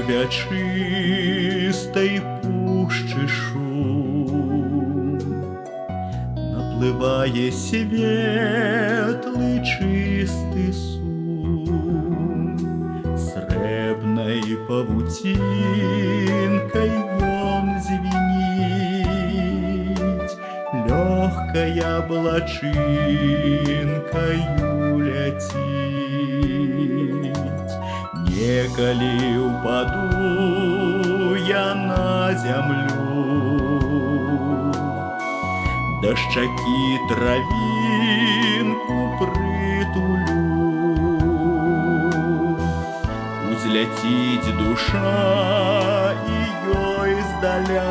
Слухаю вячистой пущи шум, Напливає светлый чистый сум, Сребной павутинкой вон звенить, Легкая облачинкою летить. Неколи упаду я на землю, Дощаки травинку притулю. Узлетить душа ее издаля,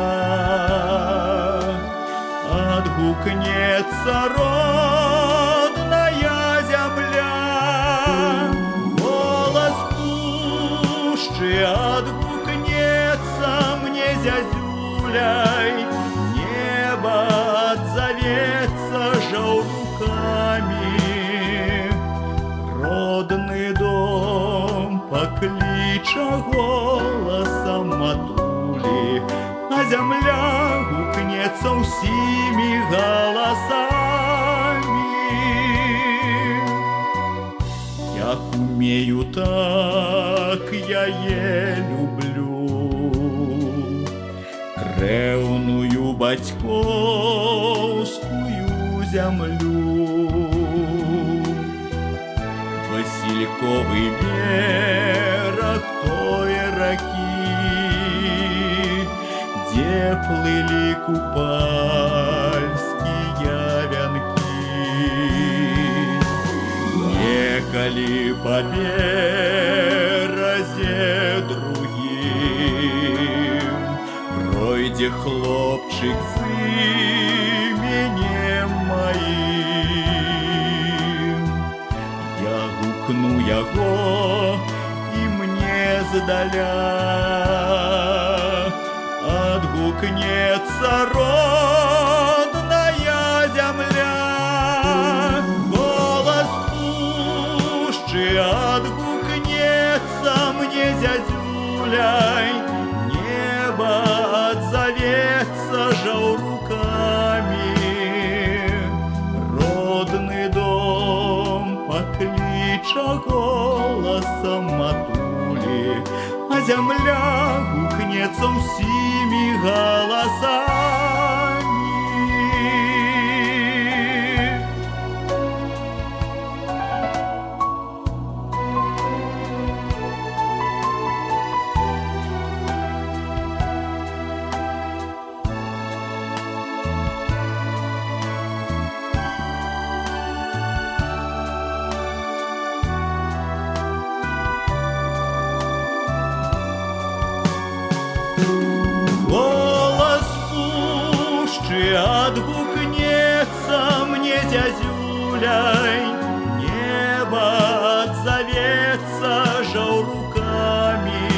Отгукнется родная пущи отгукнется мне зязюляй, Небо отзовется жауруками, Родный дом поклича голосом матули, А земля гукнется усими голосами. Як умею, так я е люблю Ревную батьковскую землю. Васильковый берег той реки, Где плыли купальские Хлопчик с именем моим. Я гукну яго, і мне здаля Отгукнется родная земля. Голос пущи отгукнется мне зязюляй, поклича голосом матули, А земля гукнется усими голосами. Пущи отгукнется мне зязюляй, Небо отзовется жауруками.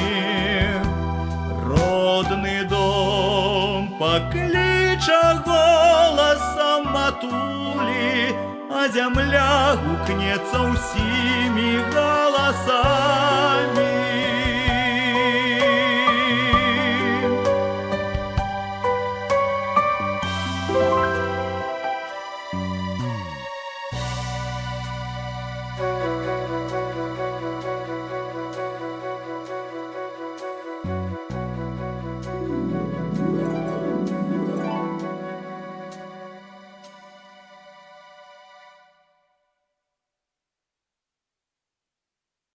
Родный дом поклича голосом матули, А земля гукнется усими голосами.